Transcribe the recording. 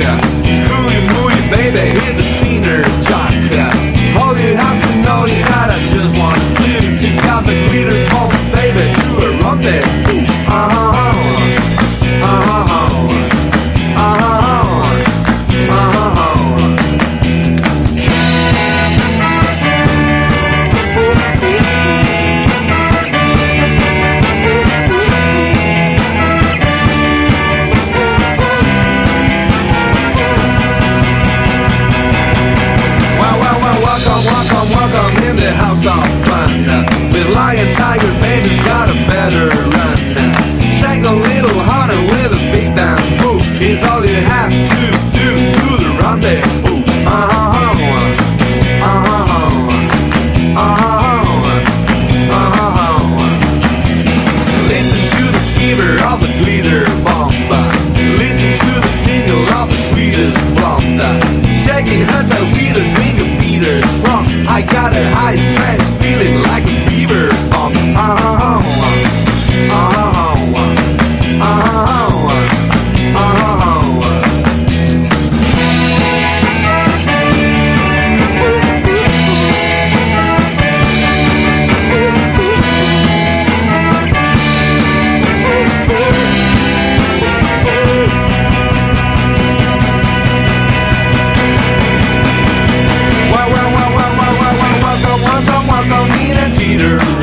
Yeah. and Tiger Baby's got a better run. Shake a little harder with a big down move is all you have to do to the rendezvous. Uh-huh, uh-huh, uh-huh, uh huh. Of the glitter bomba, listen to the tingle of the sweetest shaking. Well,